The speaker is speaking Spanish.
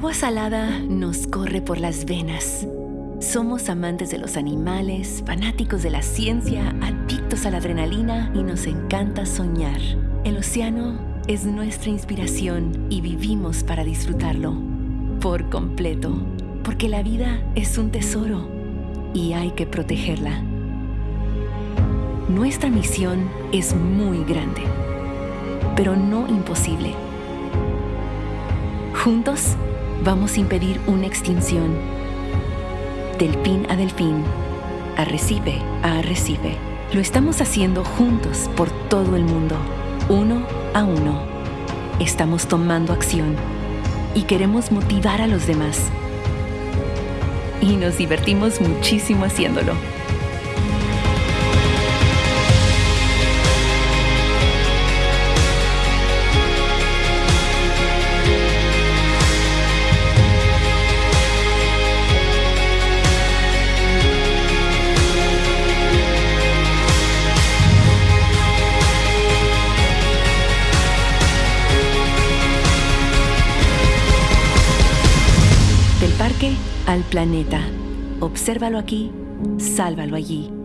agua salada nos corre por las venas. Somos amantes de los animales, fanáticos de la ciencia, adictos a la adrenalina y nos encanta soñar. El océano es nuestra inspiración y vivimos para disfrutarlo por completo, porque la vida es un tesoro y hay que protegerla. Nuestra misión es muy grande, pero no imposible. Juntos vamos a impedir una extinción. Delfín a delfín, arrecife a arrecife. Lo estamos haciendo juntos por todo el mundo, uno a uno. Estamos tomando acción y queremos motivar a los demás. Y nos divertimos muchísimo haciéndolo. Parque al planeta. Obsérvalo aquí, sálvalo allí.